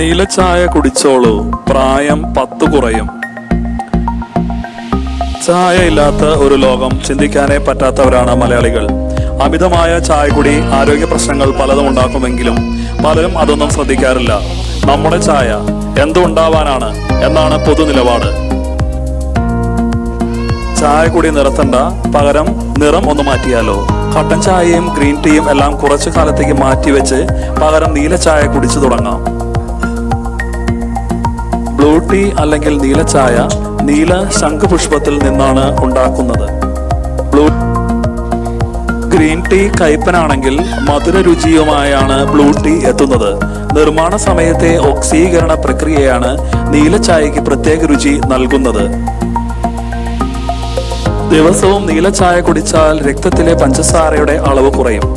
നീലച്ചായ കുടിച്ചോളൂ. പ്രായം പത്തു കുറയും. ചായ ഇല്ലാത്ത ഒരു ലോകം ചിന്തിക്കാനേ പറ്റാത്തവരാണ് മലയാളികൾ. അമിതമായ ചായകുടി ആരോഗ്യ പ്രശ്നങ്ങൾ പലതും ഉണ്ടാക്കുമെങ്കിലും പലരും അതൊന്നും ശ്രദ്ധിക്കാറില്ല. നമ്മുടെ ചായ എന്തുണ്ടാവാനാണ് എന്നാണ് പൊതു നിലപാട്. ചായ കുടി നിർത്തണ്ട. പകരം നിറം ഒന്ന് മാറ്റിയാലോ. കട്ടൻ ചായയും ഗ്രീൻ ടീയും എല്ലാം കുറച്ചു കാലത്തേക്ക് മാറ്റിവെച്ച് പകരം നീല ചായ കുടിച്ചു തുടങ്ങാം. ബ്ലൂ ടീ അല്ലെങ്കിൽ നീലച്ചായ നീല ശംഖുപുഷ്പത്തിൽ നിന്നാണ് ഉണ്ടാക്കുന്നത്. ബ്ലൂ ഗ്രീൻ ടീ കയ്പനാണെങ്കിൽ മധുര രുചിയുമായാണ് ബ്ലൂ ടീ എത്തുന്നത്. നിർമ്മാണ സമയത്തെ ഓക്സീകരണ പ്രക്രിയയാണ് നീലച്ചായക്ക് പ്രത്യേക രുചി നൽകുന്നത്. ദിവസവും നീലച്ചായ കുടിച്ചാൽ രക്തത്തിലെ പഞ്ചസാരയുടെ അളവ് കുറയും.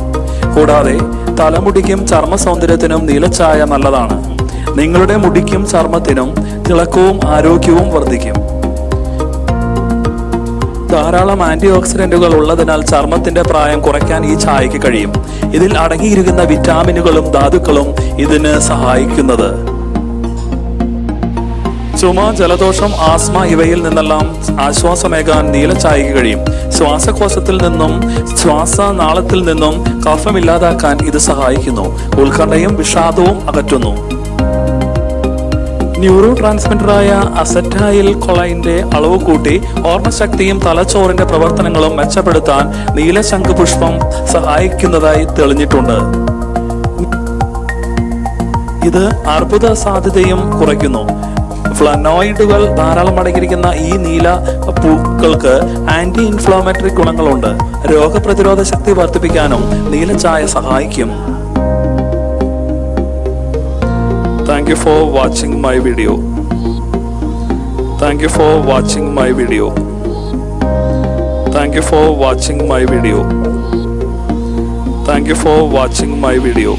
കൂടാതെ തലമുടിക്കും ചർമ്മ സൗന്ദര്യത്തിനും നീലച്ചായ നല്ലതാണ്. നിങ്ങളുടെ മുടിക്കും ചർമ്മത്തിനും തിളക്കവും ആരോഗ്യവും വർദ്ധിക്കും. ധാരാളം ആന്റി ഓക്സിഡന്റുകൾ ഉള്ളതിനാൽ ചർമ്മത്തിന്റെ പ്രായം കുറയ്ക്കാൻ ഈ ചായക്ക് കഴിയും. ഇതിൽ അടങ്ങിയിരിക്കുന്ന വിറ്റാമിനുകളും ധാതുക്കളും ഇതിന് സഹായിക്കുന്നത്. ചുമ ജലദോഷം ആസ്മ ഇവയിൽ നിന്നെല്ലാം ആശ്വാസമേകാൻ നീലച്ചായക്ക് കഴിയും. ശ്വാസകോശത്തിൽ നിന്നും ശ്വാസനാളത്തിൽ നിന്നും കഫമില്ലാതാക്കാൻ ഇത് സഹായിക്കുന്നു. ഉത്കണ്ഠയും വിഷാദവും അകറ്റുന്നു. ന്യൂറോ ട്രാൻസ്മിറ്ററായ അസറ്റായിൽ കൊളൈന്റെ അളവ് കൂട്ടി ഓർമ്മശക്തിയും തലച്ചോറിന്റെ പ്രവർത്തനങ്ങളും മെച്ചപ്പെടുത്താൻ നീലശംഖ് പുഷ്പം സഹായിക്കുന്നതായി തെളിഞ്ഞിട്ടുണ്ട്. ഇത് അർബുദ സാധ്യതയും കുറയ്ക്കുന്നു. ഫ്ലനോയിഡുകൾ ധാരാളം അടങ്ങിയിരിക്കുന്ന ഈ നീല പൂക്കൾക്ക് ആന്റി ഇൻഫ്ലോമേറ്ററി ഗുണങ്ങളുണ്ട്. രോഗപ്രതിരോധ ശക്തി വർദ്ധിപ്പിക്കാനും നീലച്ചായ സഹായിക്കും. Thank you for watching my video thank you for watching my video thank you for watching my video thank you for watching my video